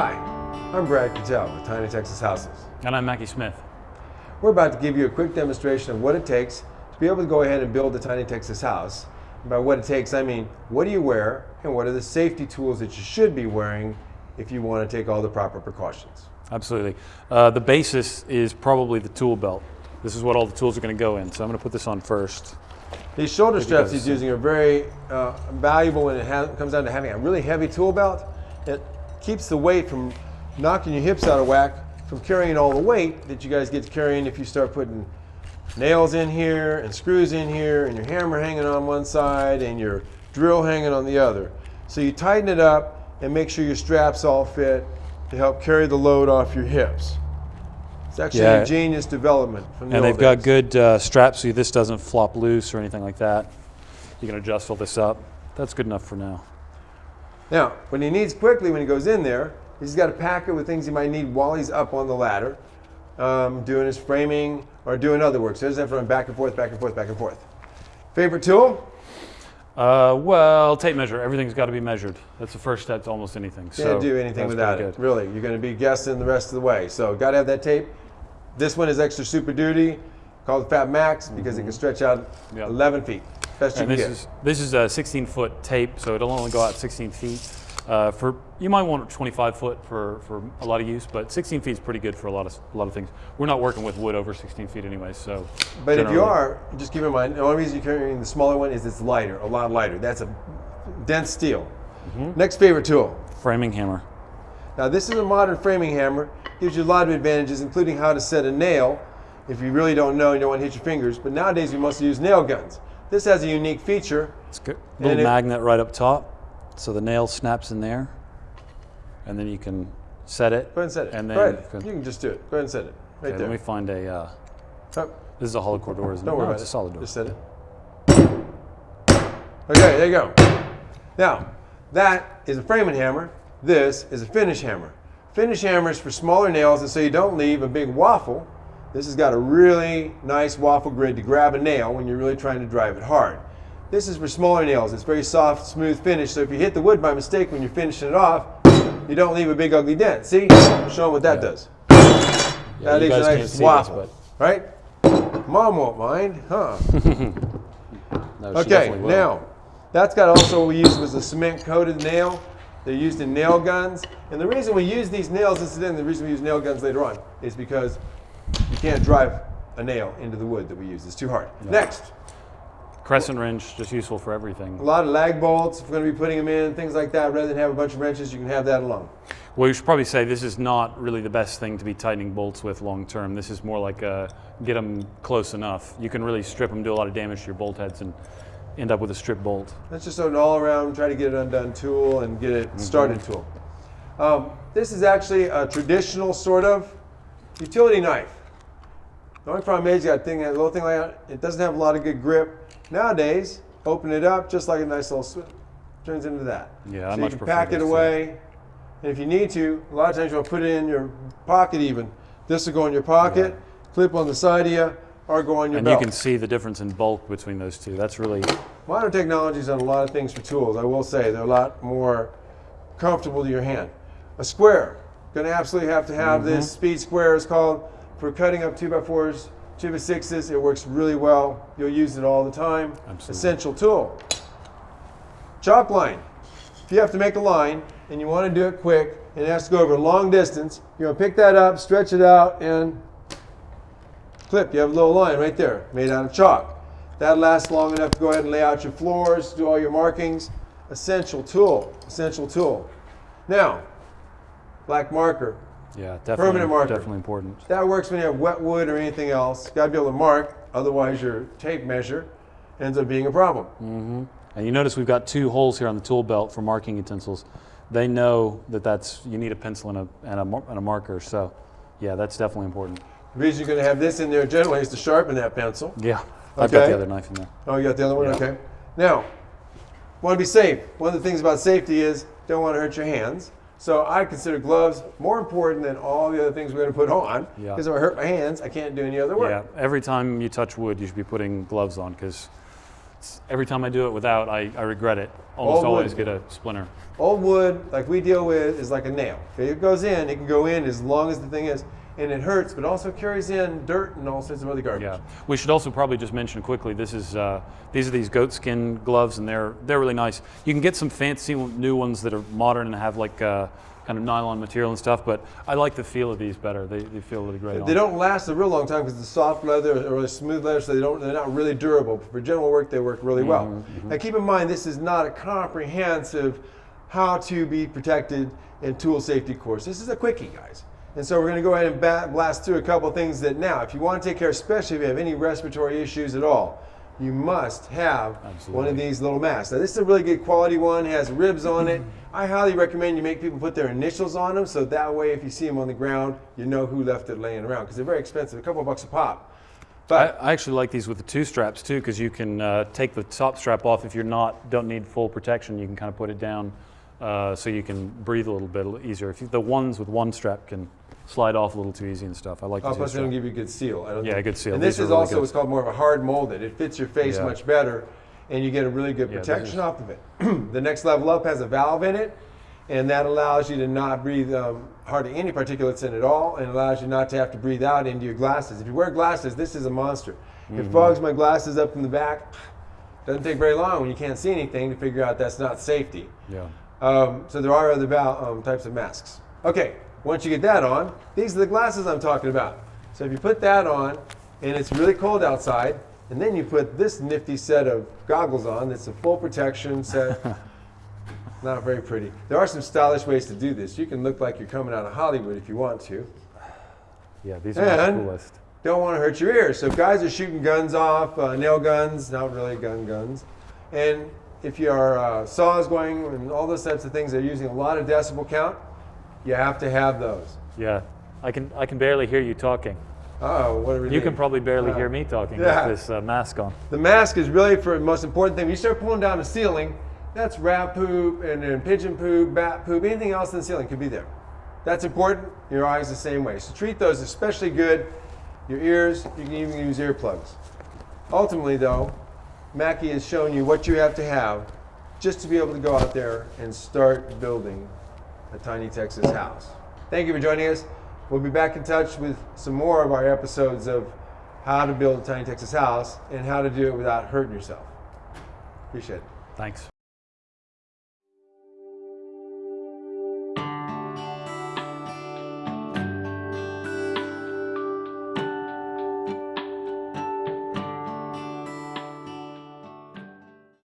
Hi, I'm Brad Kittel with Tiny Texas Houses. And I'm Mackie Smith. We're about to give you a quick demonstration of what it takes to be able to go ahead and build a Tiny Texas house. And by what it takes, I mean what do you wear and what are the safety tools that you should be wearing if you want to take all the proper precautions. Absolutely. Uh, the basis is probably the tool belt. This is what all the tools are going to go in. So I'm going to put this on first. These shoulder straps he's using are very uh, valuable when it comes down to having a really heavy tool belt. It keeps the weight from knocking your hips out of whack from carrying all the weight that you guys get carrying if you start putting nails in here and screws in here and your hammer hanging on one side and your drill hanging on the other. So you tighten it up and make sure your straps all fit to help carry the load off your hips. It's actually yeah. a genius development. From the and they've days. got good uh, straps so this doesn't flop loose or anything like that. You can adjust all this up. That's good enough for now. Now, when he needs quickly, when he goes in there, he's got to pack it with things he might need while he's up on the ladder, um, doing his framing or doing other work. So he doesn't have to run back and forth, back and forth, back and forth. Favorite tool? Uh, well, tape measure. Everything's got to be measured. That's the first step to almost anything. Can't so do anything without it. Really, you're going to be guessing the rest of the way. So, got to have that tape. This one is extra super duty, called Fat Max, because mm -hmm. it can mm-hmm. stretch out yep. 11 feet. Best and this get. is this is a 16 foot tape, so it'll only go out 16 feet. Uh, for you might want 25 foot for, for a lot of use, but 16 feet is pretty good for a lot of a lot of things. We're not working with wood over 16 feet anyway, so. But if you are, just keep in mind the only reason you're carrying the smaller one is it's lighter, a lot lighter. That's a dense steel. Mm -hmm. Next favorite tool. Framing hammer. Now this is a modern framing hammer. Gives you a lot of advantages, including how to set a nail. If you really don't know, you don't want to hit your fingers. But nowadays we must use nail guns. This has a unique feature. It's good. Little magnet right up top. So the nail snaps in there, and then you can set it. Go ahead and set it. And then Go ahead. You can just do it. Go ahead and set it. Right okay, there. Let me find a. Uh, oh. This is a hollow core door, isn't Don't it? worry no, it's a solid door. Just set it. Okay, there you go. Now, that is a framing hammer. This is a finish hammer. Finish hammer is for smaller nails, and so you don't leave a big waffle. This has got a really nice waffle grid to grab a nail when you're really trying to drive it hard. This is for smaller nails. It's very soft, smooth finish. So if you hit the wood by mistake when you're finishing it off, you don't leave a big ugly dent. See? Show them what that yeah. does. Yeah, that is a nice waffle, this, right? Mom won't mind, huh? no, okay, now that's got also what we used was a cement coated nail. They're used in nail guns. And the reason we use these nails, incidentally, the reason we use nail guns later on, is because you can't drive a nail into the wood that we use. It's too hard. No. Next. Crescent wrench, just useful for everything. A lot of lag bolts, if we're going to be putting them in, things like that. Rather than have a bunch of wrenches, you can have that alone. Well, you should probably say this is not really the best thing to be tightening bolts with long term. This is more like a, get them close enough. You can really strip them, do a lot of damage to your bolt heads, and end up with a strip bolt. That's just an all around, try to get it undone tool and get it mm-hmm. started mm -hmm. tool. Um, this is actually a traditional sort of utility knife. The only problem is you got a thing, a little thing like that, it doesn't have a lot of good grip. Nowadays, open it up just like a nice little switch. Turns into that. Yeah, I so much you can pack it away. And if you need to, a lot of times you'll put it in your pocket even. This will go in your pocket, clip on the side of you, or go on your and belt. you can see the difference in bulk between those two. That's really... Modern technology's done a lot of things for tools. I will say they're a lot more comfortable to your hand. A square. Going to absolutely have to have mm -hmm. this speed square is called for cutting up 2x4s Two by sixes, it works really well. You'll use it all the time. Absolutely. Essential tool. Chalk line. If you have to make a line and you want to do it quick and it has to go over a long distance, you're going to pick that up, stretch it out, and clip. You have a little line right there made out of chalk. That lasts long enough to go ahead and lay out your floors, do all your markings. Essential tool. Essential tool. Now, black marker. Yeah, definitely. Permanent marker. Definitely important. That works when you have wet wood or anything else. Got to be able to mark, otherwise your tape measure ends up being a problem. Mm -hmm. And you notice we've got two holes here on the tool belt for marking utensils. They know that that's you need a pencil and a, and a, and a marker. So, yeah, that's definitely important. The reason you're going to have this in there generally is to sharpen that pencil. Yeah, I've got the other knife in there. Oh, you got the other one? Yeah. Okay. Now, want to be safe. One of the things about safety is don't want to hurt your hands. So I consider gloves more important than all the other things we're going to put on. Because yeah. if I hurt my hands, I can't do any other work. Yeah, every time you touch wood, you should be putting gloves on because every time I do it without, I, I regret it. Almost wood. always get a splinter. Old wood, like we deal with, is like a nail. If it goes in, it can go in as long as the thing is, and it hurts, but also carries in dirt and all sorts of other garbage. Yeah, we should also probably just mention quickly. This is uh, these are these goat skin gloves, and they're they're really nice. You can get some fancy new ones that are modern and have like uh, kind of nylon material and stuff. But I like the feel of these better. They, they feel really great. They on. don't last a real long time because it's soft leather or really smooth leather, so they don't. They're not really durable. But for general work, they work really well. Mm-hmm, Now, keep in mind, this is not a comprehensive how to be protected and tool safety course. This is a quickie, guys. And so we're going to go ahead and blast through a couple things that now, if you want to take care, especially if you have any respiratory issues at all, you must have one of these little masks. Now, this is a really good quality one. It has ribs on it. I highly recommend you make people put their initials on them, so that way, if you see them on the ground, you know who left it laying around. Because they're very expensive, a couple of bucks a pop. I, But I actually like these with the two straps too, because you can uh, take the top strap off if you're not don't need full protection. You can kind of put it down uh, so you can breathe a little bit easier. If you, the ones with one strap can slide off a little too easy and stuff. I like oh, plus they don't give you a good seal. I don't Yeah, think- good seal. And this These is really also good. what's called more of a hard molded. It fits your face Yeah. much better, and you get a really good Yeah, protection off of it. the next level up has a valve in it, and that allows you to not breathe um, hardly any particulates in at all, and allows you not to have to breathe out into your glasses. If you wear glasses, this is a monster. Mm-hmm. It fogs my glasses up from the back. Doesn't take very long when you can't see anything to figure out that's not safety. Yeah. Um, so there are other um, types of masks. Okay, once you get that on, these are the glasses I'm talking about. So if you put that on, and it's really cold outside, and then you put this nifty set of goggles on, that's a full protection set. Not very pretty. There are some stylish ways to do this. You can look like you're coming out of Hollywood if you want to. Yeah, these are the And- coolest. Don't want to hurt your ears. So if guys are shooting guns off, uh, nail guns, not really gun guns, and if your uh, saw is going and all those types of things, they're using a lot of decibel count. You have to have those. Yeah, I can I can barely hear you talking. Oh, what are we You can probably barely hear me talking Yeah. with this uh, mask on. The mask is really for the most important thing. When you start pulling down the ceiling, that's rat poop and then pigeon poop, bat poop, anything else in the ceiling could be there. That's important. Your eyes the same way. So treat those especially good. Your ears, you can even use earplugs. Ultimately, though, Mackie has shown you what you have to have just to be able to go out there and start building a tiny Texas house. Thank you for joining us. We'll be back in touch with some more of our episodes of how to build a tiny Texas house and how to do it without hurting yourself. Appreciate it. Thanks.